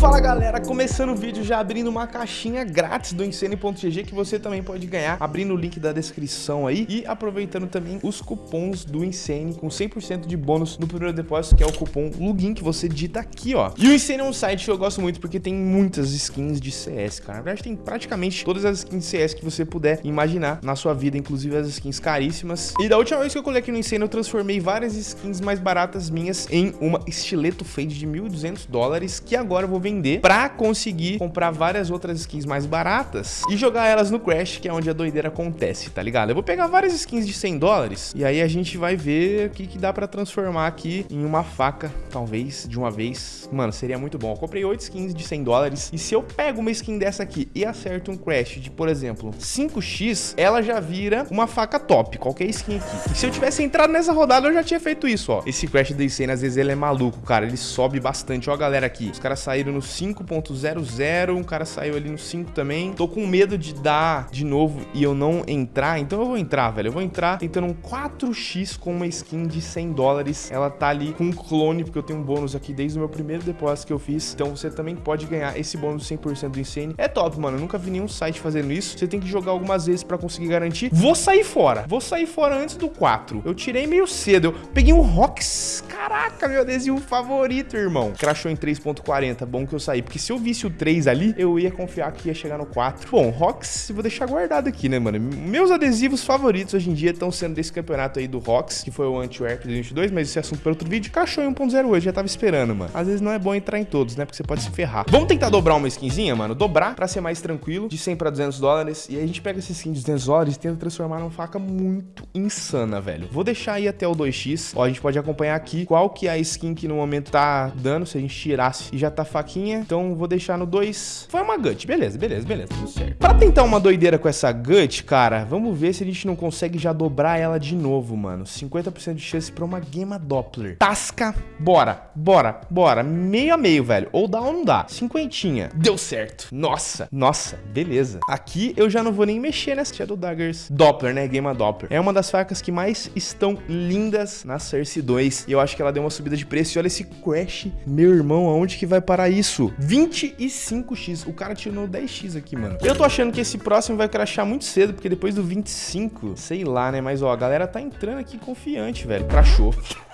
Fala galera, começando o vídeo já abrindo uma caixinha grátis do Insane.gg que você também pode ganhar abrindo o link da descrição aí e aproveitando também os cupons do Insane com 100% de bônus no primeiro depósito que é o cupom LUGIN que você digita aqui ó. E o Insane é um site que eu gosto muito porque tem muitas skins de CS, cara. Na verdade tem praticamente todas as skins de CS que você puder imaginar na sua vida, inclusive as skins caríssimas. E da última vez que eu colei aqui no Insane eu transformei várias skins mais baratas minhas em uma estileto fade de 1.200 dólares que agora eu vou vender pra conseguir comprar várias outras skins mais baratas e jogar elas no Crash, que é onde a doideira acontece, tá ligado? Eu vou pegar várias skins de 100 dólares e aí a gente vai ver o que, que dá pra transformar aqui em uma faca, talvez, de uma vez. Mano, seria muito bom. Eu comprei 8 skins de 100 dólares e se eu pego uma skin dessa aqui e acerto um Crash de, por exemplo, 5x, ela já vira uma faca top, qualquer skin aqui. E se eu tivesse entrado nessa rodada, eu já tinha feito isso, ó. Esse Crash da Insane, às vezes ele é maluco, cara. Ele sobe bastante. Ó a galera aqui. Os caras saíram no 5.00, um cara saiu ali no 5 também. Tô com medo de dar de novo e eu não entrar, então eu vou entrar, velho. Eu vou entrar tentando um 4x com uma skin de 100 dólares. Ela tá ali com um clone, porque eu tenho um bônus aqui desde o meu primeiro depósito que eu fiz. Então você também pode ganhar esse bônus 100% do Insane. É top, mano. Eu nunca vi nenhum site fazendo isso. Você tem que jogar algumas vezes pra conseguir garantir. Vou sair fora. Vou sair fora antes do 4. Eu tirei meio cedo. Eu peguei um Rox. Caraca, meu adesivo favorito, irmão. Crashou em 3.40. Bom que eu saí. Porque se eu visse o 3 ali, eu ia confiar que ia chegar no 4. Bom, Rox, vou deixar guardado aqui, né, mano? Meus adesivos favoritos hoje em dia estão sendo desse campeonato aí do Rox, que foi o Anti-Wear 2022, mas esse é assunto para outro vídeo. Crashou em 1.08, já tava esperando, mano. Às vezes não é bom entrar em todos, né? Porque você pode se ferrar. Vamos tentar dobrar uma skinzinha, mano? Dobrar pra ser mais tranquilo, de 100 pra 200 dólares. E aí a gente pega esse skin de 200 dólares e tenta transformar numa faca muito insana, velho. Vou deixar aí até o 2x. Ó, a gente pode acompanhar aqui qual que é a skin que no momento tá dando, se a gente tirasse e já tá faquinha. Então vou deixar no 2. Foi uma gut, beleza, beleza, beleza, tudo certo. Pra tentar uma doideira com essa gut, cara, vamos ver se a gente não consegue já dobrar ela de novo, mano. 50% de chance pra uma Gema Doppler. Tasca, bora, bora, bora. Meio a meio, velho. Ou dá ou não dá. Cinquentinha. Deu certo. Nossa, nossa, beleza. Aqui eu já não vou nem mexer nessa Shadow Daggers Doppler, né? Gema Doppler. É uma das facas que mais estão lindas na Cersei 2. E eu acho que ela deu uma subida de preço. E olha esse Crash. Meu irmão, aonde que vai parar isso? 25x. O cara tirou 10x aqui, mano. Eu tô achando que esse próximo vai crashar muito cedo, porque depois do 25, sei lá, né? Mas, ó, a galera tá entrando aqui confiante, velho. Crashou.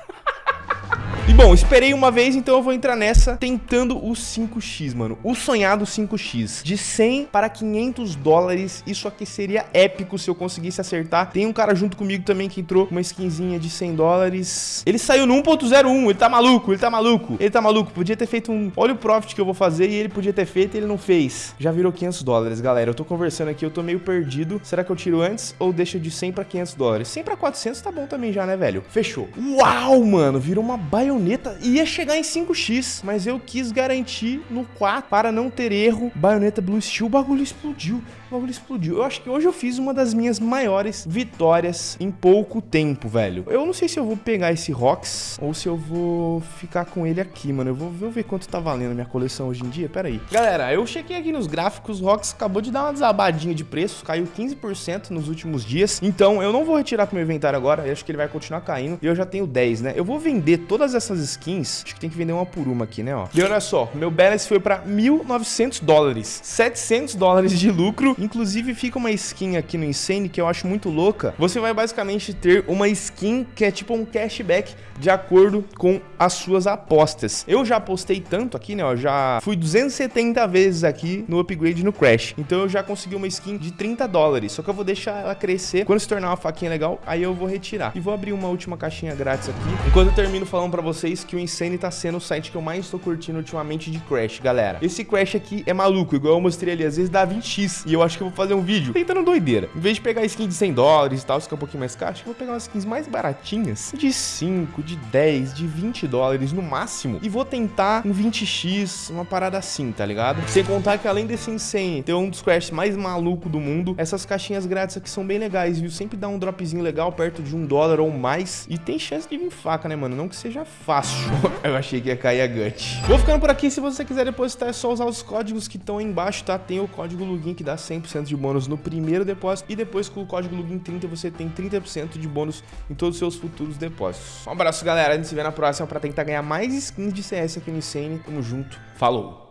E bom, esperei uma vez, então eu vou entrar nessa tentando o 5x, mano. O sonhado 5x. De 100 para 500 dólares. Isso aqui seria épico se eu conseguisse acertar. Tem um cara junto comigo também que entrou com uma skinzinha de 100 dólares. Ele saiu no 1.01. Ele tá maluco, ele tá maluco. Ele tá maluco. Podia ter feito um... Olha o profit que eu vou fazer e ele podia ter feito e ele não fez. Já virou 500 dólares, galera. Eu tô conversando aqui, eu tô meio perdido. Será que eu tiro antes ou deixa de 100 para 500 dólares? 100 para 400 tá bom também já, né, velho? Fechou. Uau, mano. Virou uma baioneta baioneta ia chegar em 5x, mas eu quis garantir no 4 para não ter erro. Baioneta Blue Steel, o bagulho explodiu. O bagulho explodiu. Eu acho que hoje eu fiz uma das minhas maiores vitórias em pouco tempo, velho. Eu não sei se eu vou pegar esse Rox ou se eu vou ficar com ele aqui, mano. Eu vou, vou ver quanto tá valendo a minha coleção hoje em dia. Pera aí. Galera, eu chequei aqui nos gráficos. O Rox acabou de dar uma desabadinha de preço. Caiu 15% nos últimos dias. Então, eu não vou retirar pro meu inventário agora. Eu acho que ele vai continuar caindo. E eu já tenho 10, né? Eu vou vender todas essas skins. Acho que tem que vender uma por uma aqui, né, ó. E olha só, meu balance foi pra 1.900 dólares. 700 dólares de lucro Inclusive, fica uma skin aqui no Insane que eu acho muito louca. Você vai basicamente ter uma skin que é tipo um cashback de acordo com as suas apostas. Eu já apostei tanto aqui, né? Eu já fui 270 vezes aqui no upgrade no Crash. Então eu já consegui uma skin de 30 dólares. Só que eu vou deixar ela crescer. Quando se tornar uma faquinha legal, aí eu vou retirar. E vou abrir uma última caixinha grátis aqui. Enquanto eu termino falando pra vocês que o Insane tá sendo o site que eu mais tô curtindo ultimamente de Crash, galera. Esse Crash aqui é maluco, igual eu mostrei ali. Às vezes dá 20x. E eu acho que eu vou fazer um vídeo tentando doideira. Em vez de pegar skin de 100 dólares e tal, que é um pouquinho mais caro, acho que eu vou pegar umas skins mais baratinhas. De 5, de 10, de 20 dólares no máximo. E vou tentar um 20x, uma parada assim, tá ligado? Sem contar que além desse Insane ter um dos Crash mais maluco do mundo, essas caixinhas grátis aqui são bem legais, viu? Sempre dá um dropzinho legal perto de um dólar ou mais. E tem chance de vir faca, né, mano? Não que seja fácil. eu achei que ia cair a gut. Vou ficando por aqui. Se você quiser depositar, é só usar os códigos que estão aí embaixo, tá? Tem o código LUGIN que dá 100% de bônus no primeiro depósito. E depois com o código LUGIN30 você tem 30% de bônus em todos os seus futuros depósitos. Um abraço, galera. A gente se vê na próxima pra tentar ganhar mais skins de CS aqui no Insane. Tamo junto. Falou!